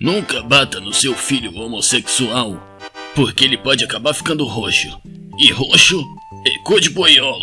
Nunca bata no seu filho homossexual, porque ele pode acabar ficando roxo. E roxo é cor de boiola.